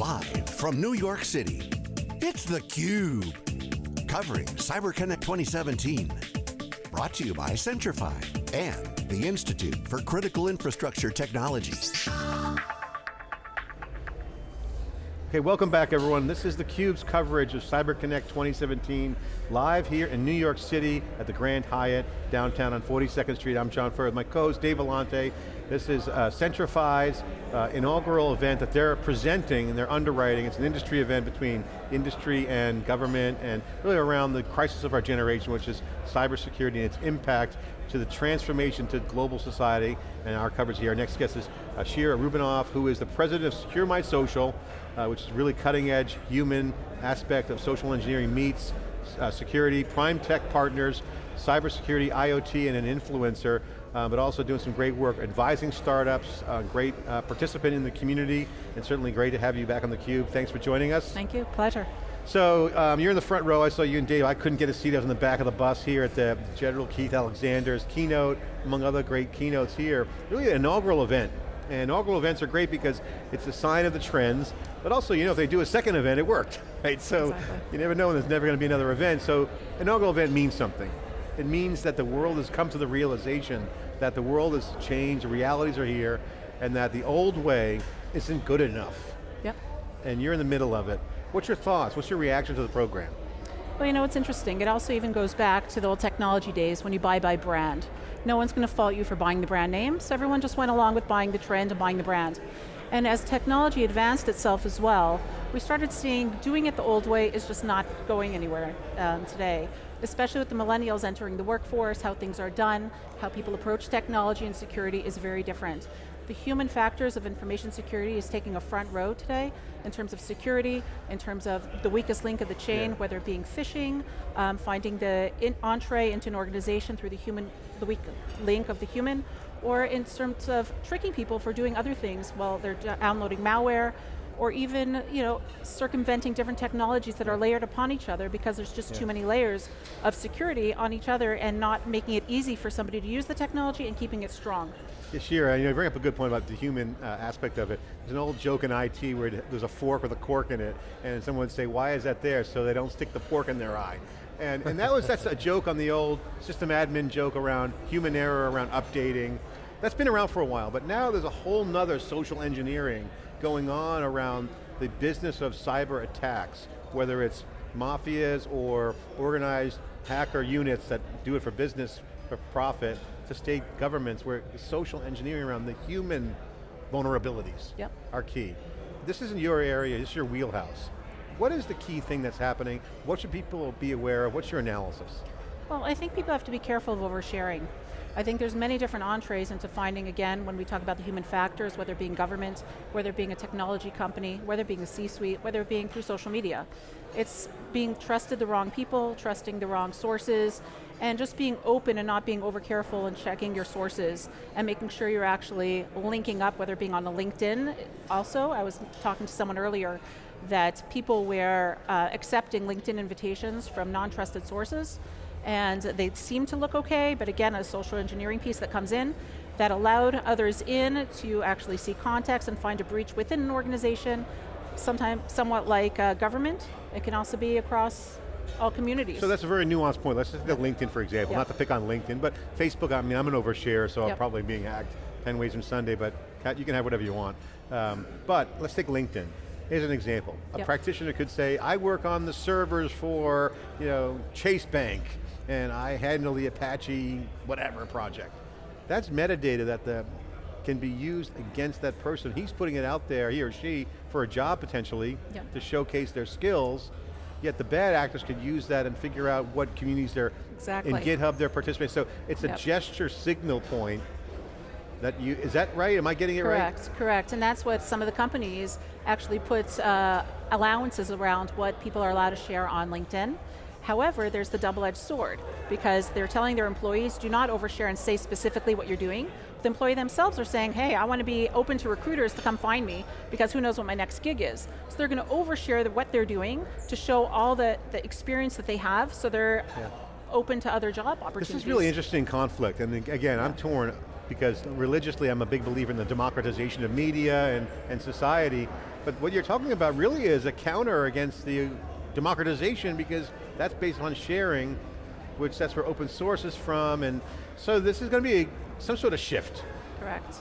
Live from New York City, it's theCUBE. Covering CyberConnect 2017. Brought to you by Centrify and the Institute for Critical Infrastructure Technology. Okay, welcome back everyone. This is theCUBE's coverage of CyberConnect 2017, live here in New York City at the Grand Hyatt, downtown on 42nd Street. I'm John Furrier, my co-host Dave Vellante. This is uh, Centrify's uh, inaugural event that they're presenting and they're underwriting. It's an industry event between industry and government and really around the crisis of our generation, which is cybersecurity and its impact to the transformation to global society, and our coverage here. Our next guest is uh, Shira Rubinoff, who is the president of Secure My Social, uh, which is really cutting edge human aspect of social engineering meets uh, security, prime tech partners, cybersecurity, IoT, and an influencer, uh, but also doing some great work advising startups, uh, great uh, participant in the community, and certainly great to have you back on theCUBE. Thanks for joining us. Thank you, pleasure. So um, you're in the front row, I saw you and Dave, I couldn't get a seat, I was in the back of the bus here at the General Keith Alexander's keynote, among other great keynotes here. Really an inaugural event. And inaugural events are great because it's a sign of the trends, but also, you know, if they do a second event, it worked, right? So exactly. you never know when there's never going to be another event. So inaugural event means something. It means that the world has come to the realization that the world has changed, the realities are here, and that the old way isn't good enough. Yep. And you're in the middle of it. What's your thoughts? What's your reaction to the program? Well, you know, it's interesting. It also even goes back to the old technology days when you buy by brand. No one's going to fault you for buying the brand name, so everyone just went along with buying the trend and buying the brand. And as technology advanced itself as well, we started seeing doing it the old way is just not going anywhere um, today. Especially with the millennials entering the workforce, how things are done, how people approach technology and security is very different the human factors of information security is taking a front row today in terms of security, in terms of the weakest link of the chain, yeah. whether it being phishing, um, finding the in entree into an organization through the human, the weak link of the human, or in terms of tricking people for doing other things while they're downloading malware, or even you know, circumventing different technologies that are layered upon each other because there's just yeah. too many layers of security on each other and not making it easy for somebody to use the technology and keeping it strong. Yeah, Shira, you, know, bring up a good point about the human uh, aspect of it. There's an old joke in IT where there's a fork with a cork in it, and someone would say, why is that there? So they don't stick the fork in their eye. And, and that was, that's a joke on the old system admin joke around human error, around updating. That's been around for a while, but now there's a whole nother social engineering going on around the business of cyber attacks, whether it's mafias or organized hacker units that do it for business, for profit, to state governments where social engineering around the human vulnerabilities yep. are key. This isn't your area, this is your wheelhouse. What is the key thing that's happening? What should people be aware of? What's your analysis? Well, I think people have to be careful of oversharing. I think there's many different entrees into finding, again, when we talk about the human factors, whether it being government, whether it being a technology company, whether it being a C-suite, whether it being through social media. It's being trusted the wrong people, trusting the wrong sources, and just being open and not being over careful and checking your sources and making sure you're actually linking up, whether being on the LinkedIn. Also, I was talking to someone earlier that people were uh, accepting LinkedIn invitations from non-trusted sources and they seem to look okay, but again, a social engineering piece that comes in that allowed others in to actually see context and find a breach within an organization, sometimes somewhat like uh, government. It can also be across all communities. So that's a very nuanced point. Let's just take LinkedIn for example, yep. not to pick on LinkedIn, but Facebook, I mean, I'm an overshare, so yep. I'm probably being hacked 10 ways from Sunday, but you can have whatever you want. Um, but let's take LinkedIn. Here's an example. A yep. practitioner could say, I work on the servers for you know, Chase Bank, and I handle the Apache whatever project. That's metadata that the, can be used against that person. He's putting it out there, he or she, for a job potentially, yep. to showcase their skills, yet the bad actors could use that and figure out what communities they're, exactly. in GitHub they're participating. So it's yep. a gesture signal point that you, is that right? Am I getting it correct, right? Correct, correct. And that's what some of the companies actually put uh, allowances around what people are allowed to share on LinkedIn. However, there's the double-edged sword because they're telling their employees, do not overshare and say specifically what you're doing. The employee themselves are saying, hey, I want to be open to recruiters to come find me because who knows what my next gig is. So they're going to overshare the, what they're doing to show all the, the experience that they have so they're yeah. open to other job opportunities. This is really interesting conflict and again, yeah. I'm torn because religiously I'm a big believer in the democratization of media and, and society, But what you're talking about really is a counter against the democratization because that's based on sharing, which that's where open source is from, and so this is going to be a, some sort of shift. Correct,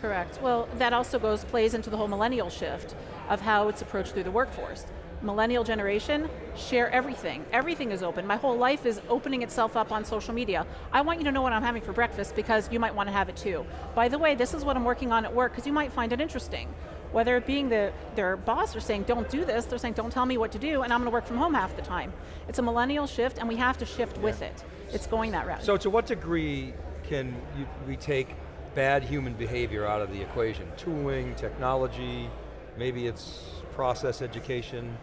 correct. Well, that also goes, plays into the whole millennial shift of how it's approached through the workforce. Millennial generation, share everything. Everything is open. My whole life is opening itself up on social media. I want you to know what I'm having for breakfast because you might want to have it too. By the way, this is what I'm working on at work because you might find it interesting whether it being the, their boss are saying, don't do this, they're saying, don't tell me what to do, and I'm going to work from home half the time. It's a millennial shift, and we have to shift yeah. with it. It's going that route. So to what degree can you, we take bad human behavior out of the equation? Tooling, technology, maybe it's process education?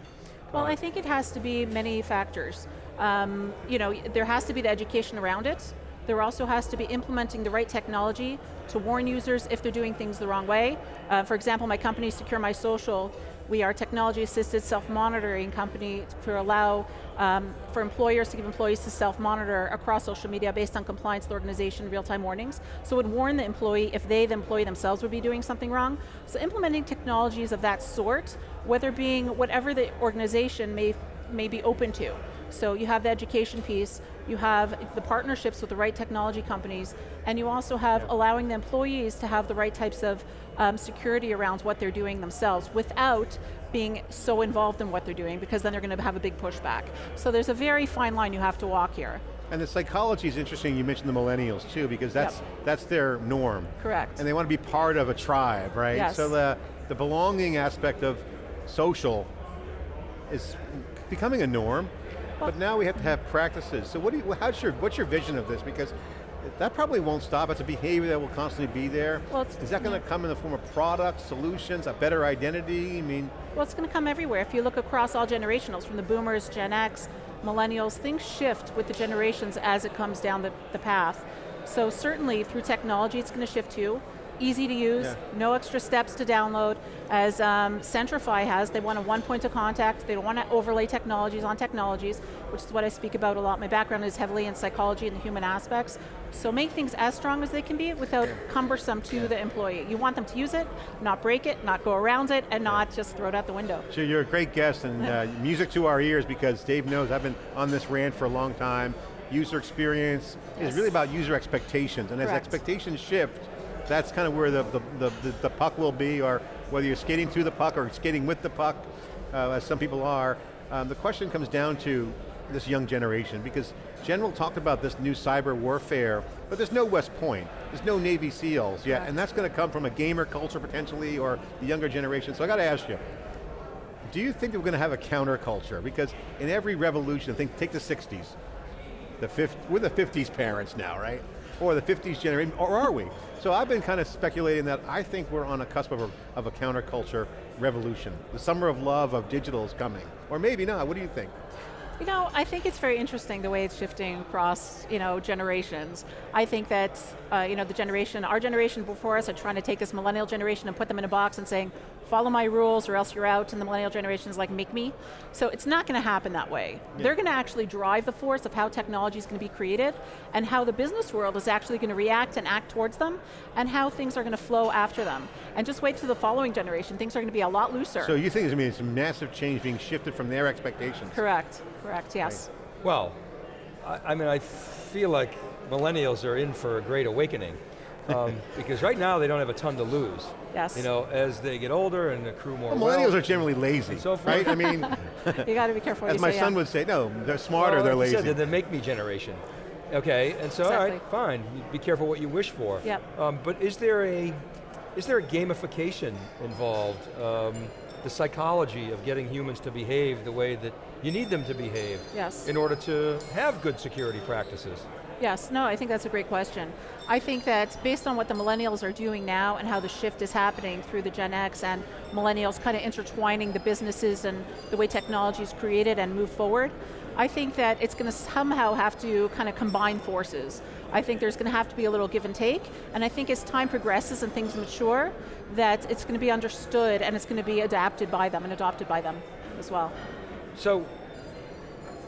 Well, I think it has to be many factors. Um, you know, there has to be the education around it, there also has to be implementing the right technology to warn users if they're doing things the wrong way. Uh, for example, my company, Secure My Social, we are technology-assisted self-monitoring company to allow um, for employers to give employees to self-monitor across social media based on compliance with organization real-time warnings. So it would warn the employee if they, the employee themselves, would be doing something wrong. So implementing technologies of that sort, whether being whatever the organization may, may be open to. So you have the education piece, you have the partnerships with the right technology companies, and you also have yeah. allowing the employees to have the right types of um, security around what they're doing themselves without being so involved in what they're doing because then they're going to have a big pushback. So there's a very fine line you have to walk here. And the psychology is interesting, you mentioned the millennials too, because that's yep. that's their norm. Correct. And they want to be part of a tribe, right? Yes. So the, the belonging aspect of social is becoming a norm, but now we have to have practices. So what do you, how's your, what's your vision of this? Because that probably won't stop. It's a behavior that will constantly be there. Well, Is that going to come in the form of products, solutions, a better identity? I mean, well, it's going to come everywhere. If you look across all generationals, from the boomers, Gen X, millennials, things shift with the generations as it comes down the, the path. So certainly through technology, it's going to shift too easy to use, yeah. no extra steps to download. As um, Centrify has, they want a one point of contact, they don't want to overlay technologies on technologies, which is what I speak about a lot. My background is heavily in psychology and the human aspects. So make things as strong as they can be without cumbersome to yeah. the employee. You want them to use it, not break it, not go around it, and not just throw it out the window. So you're a great guest and uh, music to our ears because Dave knows I've been on this rant for a long time. User experience yes. is really about user expectations, and Correct. as expectations shift, that's kind of where the, the, the, the, puck will be, or whether you're skating through the puck or skating with the puck, uh, as some people are. Um, the question comes down to this young generation, because General talked about this new cyber warfare, but there's no West Point, there's no Navy SEALs yet, and that's going to come from a gamer culture potentially, or the younger generation, so I got to ask you, do you think that we're going to have a counterculture? Because in every revolution, think, take the 60s, the 50, we're the 50s parents now, right? Or the 50s generation, or are we? So I've been kind of speculating that I think we're on a cusp of a, of a counterculture revolution. The summer of love of digital is coming. Or maybe not, what do you think? You know, I think it's very interesting the way it's shifting across, you know, generations. I think that, uh, you know, the generation, our generation before us are trying to take this millennial generation and put them in a box and saying, follow my rules or else you're out, and the millennial generation is like, make me. So it's not going to happen that way. Yeah. They're going to actually drive the force of how technology is going to be created and how the business world is actually going to react and act towards them and how things are going to flow after them. And just wait to the following generation, things are going to be a lot looser. So you think there's going to be some massive change being shifted from their expectations? Correct. Correct, yes. Right. Well, I, I, mean, I feel like millennials are in for a great awakening. Um, because right now they don't have a ton to lose. Yes. You know, as they get older and accrue more well, millennials are generally lazy, so right? I mean, you got to be careful. As my say, son yeah. would say, no, they're smarter, well, they're lazy. Said, they're the make me generation. Okay, and so exactly. all right, fine. Be careful what you wish for. Yep. Um, but is there a is there a gamification involved? Um, the psychology of getting humans to behave the way that you need them to behave yes. in order to have good security practices? Yes, no, I think that's a great question. I think that based on what the millennials are doing now and how the shift is happening through the Gen X and millennials kind of intertwining the businesses and the way technology is created and move forward, I think that it's going to somehow have to kind of combine forces. I think there's going to have to be a little give and take, and I think as time progresses and things mature, that it's going to be understood and it's going to be adapted by them and adopted by them as well. So,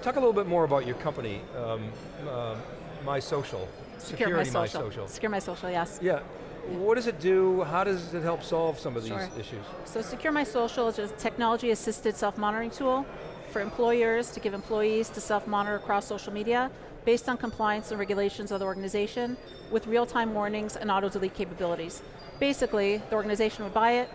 talk a little bit more about your company, um, uh, My Social. Secure Security My Social. My Social. Secure My Social, yes. Yeah, what does it do? How does it help solve some of these issues? So Secure My Social is a technology-assisted self-monitoring tool for employers to give employees to self-monitor across social media based on compliance and regulations of the organization with real-time warnings and auto-delete capabilities. Basically, the organization would buy it,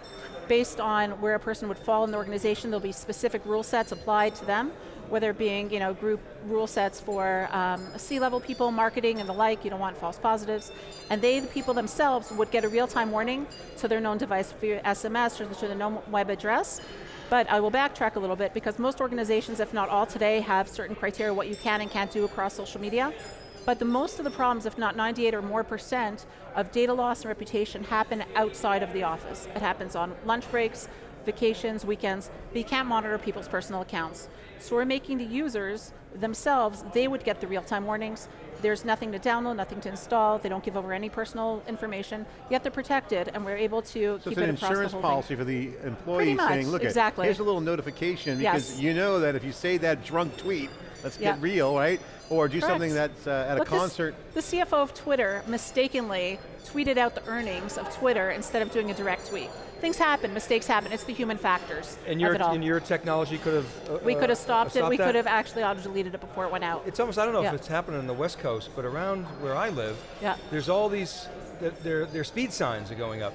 based on where a person would fall in the organization, there'll be specific rule sets applied to them, whether it being you know, group rule sets for um, C-level people, marketing and the like, you don't want false positives, and they, the people themselves, would get a real-time warning to their known device via SMS or to the known web address, but I will backtrack a little bit because most organizations, if not all today, have certain criteria what you can and can't do across social media. But the most of the problems, if not 98 or more percent, of data loss and reputation happen outside of the office. It happens on lunch breaks, vacations, weekends, but you can't monitor people's personal accounts. So we're making the users themselves, they would get the real-time warnings. There's nothing to download, nothing to install, they don't give over any personal information, yet they're protected and we're able to So keep it's an it across the insurance policy thing. for the employee much, saying, look, exactly. here's a little notification because Yes. you know that if you say that drunk tweet, let's Yeah. get real, right? Or do something Correct. that's uh, at Look, a this- concert. the CFO of Twitter mistakenly tweeted out the earnings of Twitter instead of doing a direct tweet. Things happen, mistakes happen, it's the human factors And your, and your technology could have uh, we could have stopped it, we that? could have actually auto-deleted it before it went out. It's almost, I don't know Yeah. if it's happening on the West Coast, but around where I live, Yeah. there's all these, their, their speed signs are going up.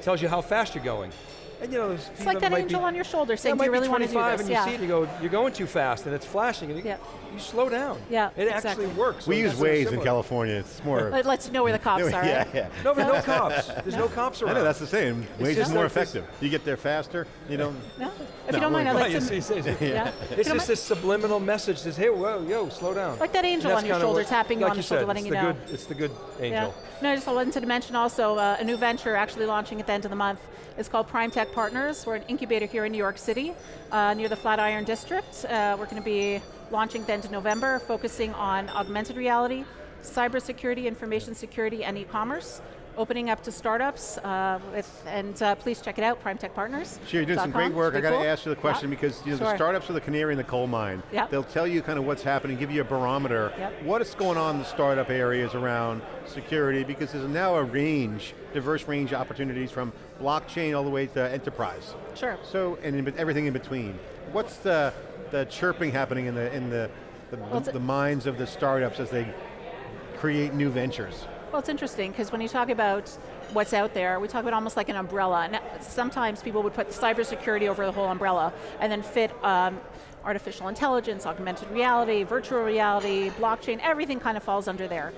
Tells you how fast you're going. And you know, It's like that angel on your shoulder saying, do you really want to do this? and you see it and you go, you're going too fast and it's flashing and you, Yeah. you slow down. Yeah, It exactly. actually works. We So use that's Waze in. California, it's more. It lets you know where the cops are. yeah, right? yeah. No, but no cops. There's no cops I around. know, that's the same. Waze is more effective. You get there faster, you don't. No? If you don't mind, I'd we're- like to, yeah. It's just this subliminal message that says, hey, whoa, yo, slow down. Like that angel on your shoulder, tapping you on the shoulder, letting it's you the know. Good, it's the good angel. No, I just wanted to mention also uh, a new venture actually launching at the end of the month. It's called Prime Tech Partners. We're an incubator here in New York City, uh, near the Flatiron District. Uh, we're going to be launching at the end of November, focusing on augmented reality, cybersecurity, information security, and e-commerce. Opening up to startups, uh, with, and uh, please check it out, Prime Tech Partners. Sure, you're doing some great work. I got to ask you the question because you know, the startups are the canary in the coal mine. Yep. They'll tell you kind of what's happening, give you a barometer. Yep. What is going on in the startup areas around security because there's now a range, diverse range of opportunities from blockchain all the way to enterprise. Sure. So, and in, everything in between. What's the, the chirping happening in the, in the, the, Well, it's- the minds of the startups as they create new ventures? Well, it's interesting because when you talk about what's out there, we talk about almost like an umbrella. And sometimes people would put cybersecurity over the whole umbrella and then fit um, artificial intelligence, augmented reality, virtual reality, blockchain, everything kind of falls under there.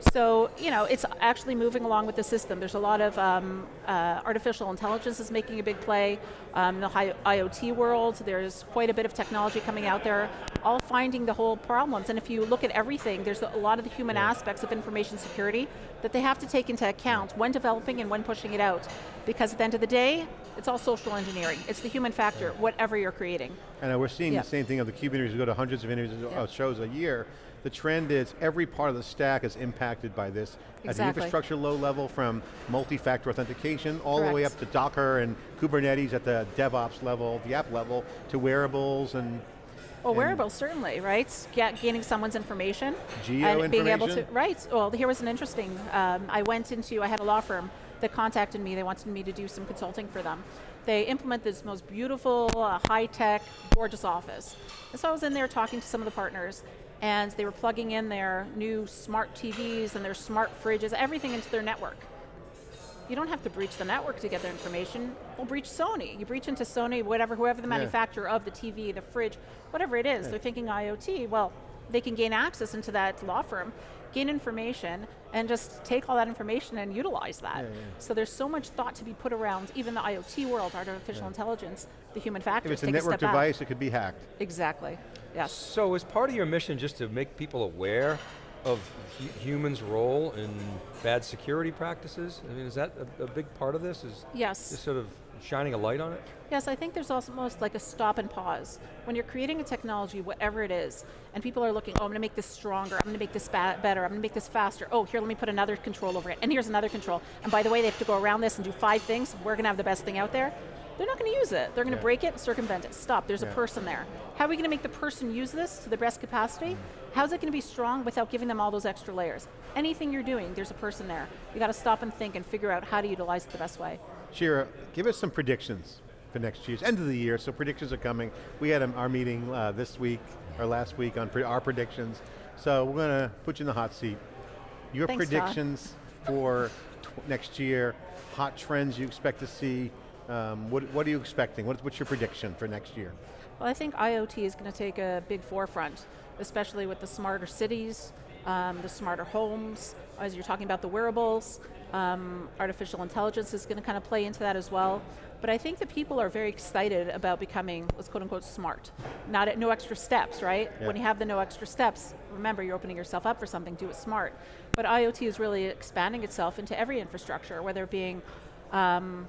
So, you know, it's actually moving along with the system. There's a lot of um, uh, artificial intelligence is making a big play. Um, in the IoT world, there's quite a bit of technology coming out there, all finding the whole problems. And if you look at everything, there's a lot of the human aspects of information security that they have to take into account when developing and when pushing it out. Because at the end of the day, it's all social engineering. It's the human factor, whatever you're creating. And we're seeing Yeah. the same thing of the CUBE interviews, we go to hundreds of interviews, Yeah. shows a year. The trend is every part of the stack is impacted by this. At the infrastructure low level from multi-factor authentication all the way up to Docker and Kubernetes at the DevOps level, the app level, to wearables and Well, wearables certainly, right? Ga- gaining someone's information. Geo and being able to, right. Well, here was an interesting, um, I went into, I had a law firm that contacted me, they wanted me to do some consulting for them. They implement this most beautiful, uh, high-tech, gorgeous office. And so I was in there talking to some of the partners, and they were plugging in their new smart TVs and their smart fridges, everything into their network. You don't have to breach the network to get their information. Well, breach Sony. You breach into Sony, whatever, whoever the Yeah. manufacturer of the TV, the fridge, whatever it is. They're thinking IoT. Well, they can gain access into that law firm, gain information, and just take all that information and utilize that. Yeah, yeah. So there's so much thought to be put around even the IoT world, artificial intelligence, the human factors. if it's a take network step back. device, it could be hacked. Exactly. Yes. So is part of your mission just to make people aware of humans' role in bad security practices? I mean, is that a, a big part of this? Is Yes. just sort of shining a light on it? Yes, I think there's almost like a stop and pause. When you're creating a technology, whatever it is, and people are looking, oh, I'm going to make this stronger, I'm going to make this better, I'm going to make this faster. Oh, here, let me put another control over it, and here's another control. And by the way, they have to go around this and do five things. We're going to have the best thing out there. They're not going to use it. They're going to Yeah. break it, circumvent it. Stop, there's Yeah. a person there. How are we going to make the person use this to the best capacity? How's it going to be strong without giving them all those extra layers? Anything you're doing, there's a person there. You got to stop and think and figure out how to utilize it the best way. Shira, give us some predictions for next year's end of the year. So predictions are coming. We had our meeting uh, this week or last week on pre our predictions. So we're going to put you in the hot seat. Your Thanks, Todd. predictions for next year, hot trends you expect to see. Um, what, what are you expecting? What, what's your prediction for next year? Well, I think IoT is going to take a big forefront, especially with the smarter cities, um, the smarter homes, as you're talking about the wearables. Um, artificial intelligence is going to kind of play into that as well. But I think that people are very excited about becoming, let's quote unquote, smart. Not at no extra steps, right? Yeah. When you have the no extra steps, remember you're opening yourself up for something, do it smart. But IoT is really expanding itself into every infrastructure, whether it being um,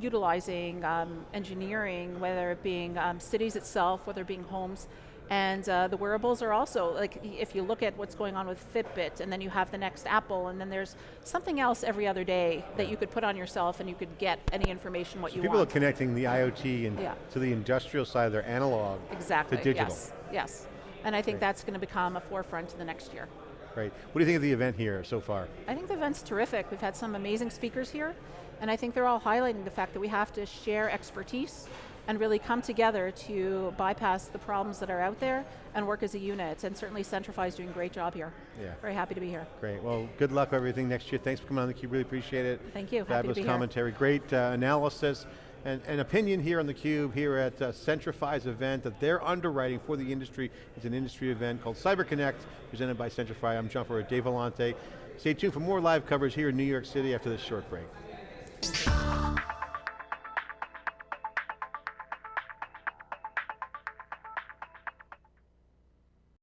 utilizing um, engineering, whether it being um, cities itself, whether it being homes, and uh, the wearables are also, like if you look at what's going on with Fitbit, and then you have the next Apple, and then there's something else every other day that you could put on yourself and you could get any information what you People want. People are connecting the IoT and Yeah. to the industrial side, of their analog exactly, to digital. yes, yes. And I think that's going to become a forefront in the next year. Right. What do you think of the event here so far? I think the event's terrific. We've had some amazing speakers here, and I think they're all highlighting the fact that we have to share expertise and really come together to bypass the problems that are out there and work as a unit. And certainly Centrify is doing a great job here. Yeah. Very happy to be here. Great. Well, good luck with everything next year. Thanks for coming on theCUBE. Really appreciate it. Thank you. Happy to Fabulous be here. commentary. Great uh, analysis and, and opinion here on theCUBE here at uh, Centrify's event that they're underwriting for the industry. It's an industry event called CyberConnect, presented by Centrify. I'm John Furrier, Dave Vellante. Stay tuned for more live coverage here in New York City after this short break. Thank you.